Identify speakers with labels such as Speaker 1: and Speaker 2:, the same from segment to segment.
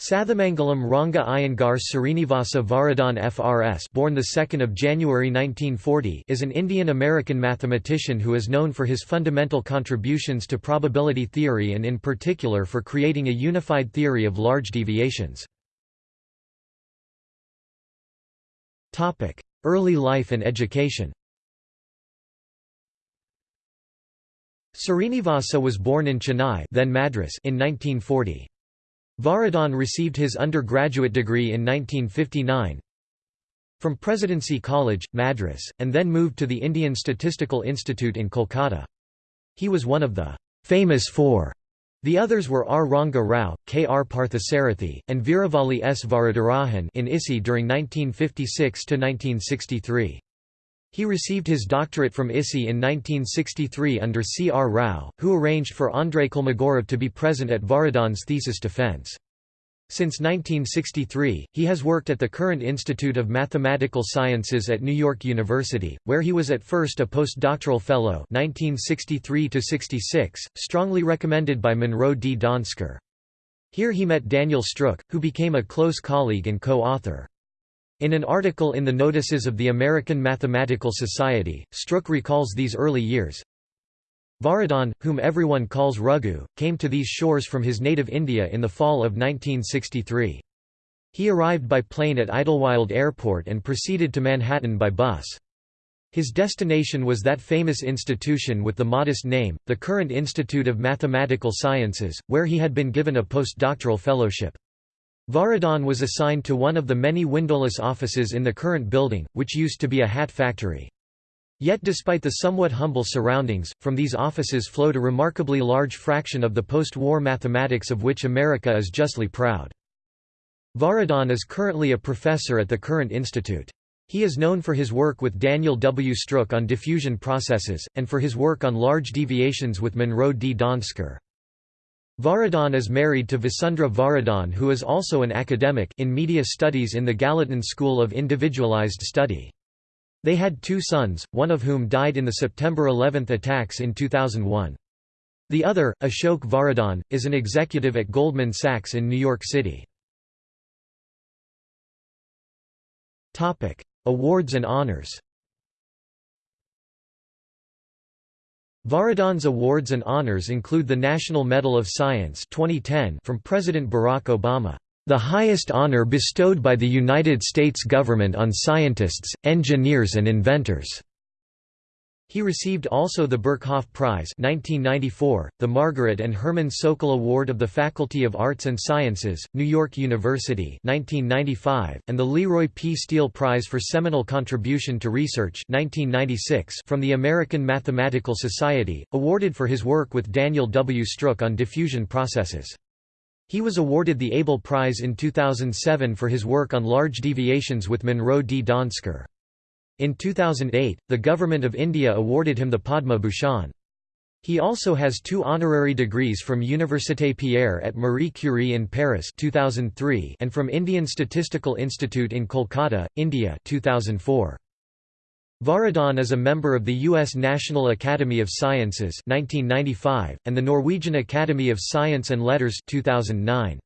Speaker 1: Sathamangalam Ranga Iyengar Srinivasa Varadhan FRS born the 2nd of January 1940 is an Indian-American mathematician who is known for his fundamental contributions to probability theory and in particular for creating a unified theory of large deviations. Topic: Early life and education. Srinivasa was born in Chennai, then Madras, in 1940. Varadhan received his undergraduate degree in 1959 from Presidency College, Madras, and then moved to the Indian Statistical Institute in Kolkata. He was one of the famous four. The others were R. Ranga Rao, K. R. Parthasarathy, and Veeravalli S. Varadarajan in ISI during 1956–1963. He received his doctorate from ISI in 1963 under C. R. Rao, who arranged for Andrei Kolmogorov to be present at Varadhan's thesis defense. Since 1963, he has worked at the Courant Institute of Mathematical Sciences at New York University, where he was at first a postdoctoral fellow 1963 strongly recommended by Monroe D. Donsker. Here he met Daniel Stroock, who became a close colleague and co-author. In an article in the Notices of the American Mathematical Society, Stroock recalls these early years. Varadhan, whom everyone calls Raghu, came to these shores from his native India in the fall of 1963. He arrived by plane at Idlewild Airport and proceeded to Manhattan by bus. His destination was that famous institution with the modest name, the Courant Institute of Mathematical Sciences, where he had been given a postdoctoral fellowship. Varadhan was assigned to one of the many windowless offices in the Courant building, which used to be a hat factory. Yet despite the somewhat humble surroundings, from these offices flowed a remarkably large fraction of the post-war mathematics of which America is justly proud. Varadhan is currently a professor at the Courant institute. He is known for his work with Daniel W. Stroock on diffusion processes, and for his work on large deviations with Monroe D. Donsker. Varadhan is married to Vasundhara Varadhan who is also an academic in media studies in the Gallatin School of Individualized Study. They had two sons, one of whom died in the September 11 attacks in 2001. The other, Ashok Varadhan, is an executive at Goldman Sachs in New York City. Awards and honors Varadhan's awards and honors include the National Medal of Science 2010 from President Barack Obama, "...the highest honor bestowed by the United States government on scientists, engineers and inventors." He received also the Birkhoff Prize 1994, the Margaret and Herman Sokal Award of the Faculty of Arts and Sciences, New York University 1995, and the Leroy P. Steele Prize for Seminal Contribution to Research 1996 from the American Mathematical Society, awarded for his work with Daniel W. Stroock on diffusion processes. He was awarded the Abel Prize in 2007 for his work on large deviations with Monroe D. Donsker. In 2008, the Government of India awarded him the Padma Bhushan. He also has two honorary degrees from Université Pierre at Marie Curie in Paris 2003 and from Indian Statistical Institute in Kolkata, India 2004. Varadhan is a member of the U.S. National Academy of Sciences 1995, and the Norwegian Academy of Science and Letters 2009.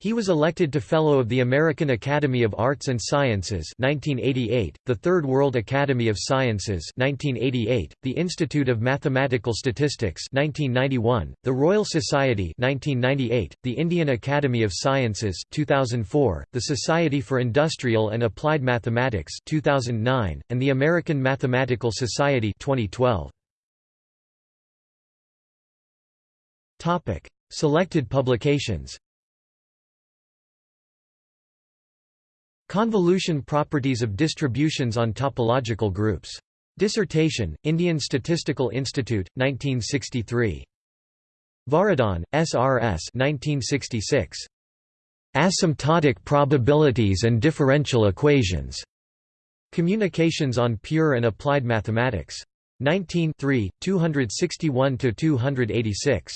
Speaker 1: He was elected to Fellow of the American Academy of Arts and Sciences 1988, the Third World Academy of Sciences 1988, the Institute of Mathematical Statistics 1991, the Royal Society 1998, the Indian Academy of Sciences 2004, the Society for Industrial and Applied Mathematics 2009, and the American Mathematical Society 2012. Topic: Selected publications Convolution properties of distributions on topological groups. Dissertation, Indian Statistical Institute, 1963. Varadhan, S.R.S. 1966. Asymptotic probabilities and differential equations. Communications on Pure and Applied Mathematics. 19 261–286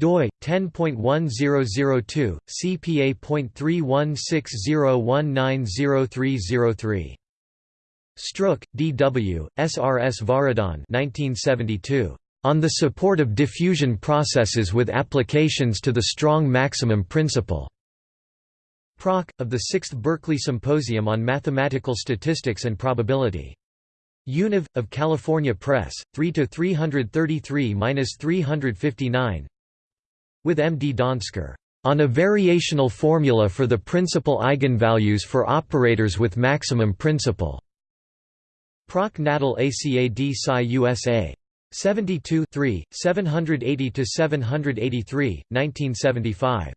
Speaker 1: doi 10.1002 cpa.3160190303 Stroock, D.W., S.R.S. Varadhan 1972. On the support of diffusion processes with applications to the strong maximum principle. Proc. of the 6th Berkeley Symposium on Mathematical Statistics and Probability. Univ. of California Press, 3 to 333-359. With M. D. Donsker, on a variational formula for the principal eigenvalues for operators with maximum principle. Proc. Natal ACAD Sci USA. 72 780–783, 1975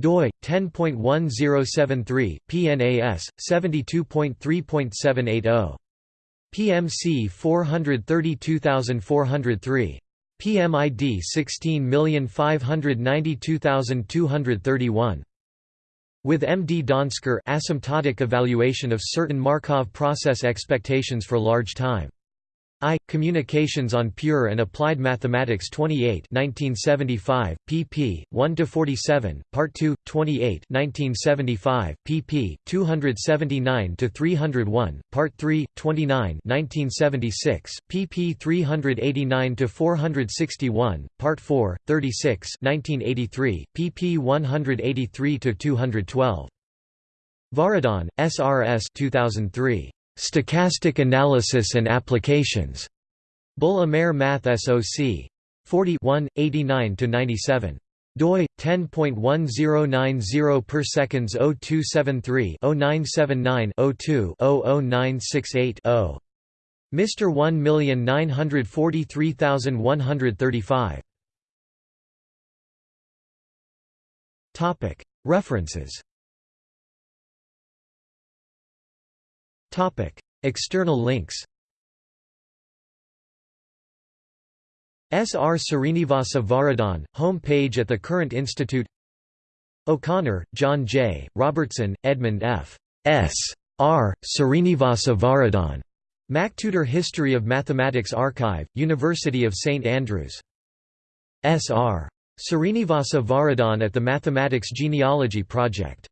Speaker 1: doi 10.1073 PNAS 72.3.780 PMC 432403 PMID 16592231 with M. D. Donsker asymptotic evaluation of certain Markov process expectations for large time I. Communications on Pure and Applied Mathematics 28 1975, pp. 1–47, Part 2, 28 1975, pp. 279–301, Part 3, 29 1976, pp. 389–461, Part 4, 36 1983, pp. 183–212. Varadhan, SRS 2003. Stochastic Analysis and Applications. Bull Amer Math SOC. 41, 89–97 doi 10.1090 per seconds 0273 0979 02 00968 0 Mr 1943135 Topic. References External links S. R. Srinivasa Varadhan, home page at the Courant Institute O'Connor, John J., Robertson, Edmund F. S. R. Srinivasa Varadhan. MacTutor History of Mathematics Archive, University of St Andrews. S. R. Srinivasa Varadhan at the Mathematics Genealogy Project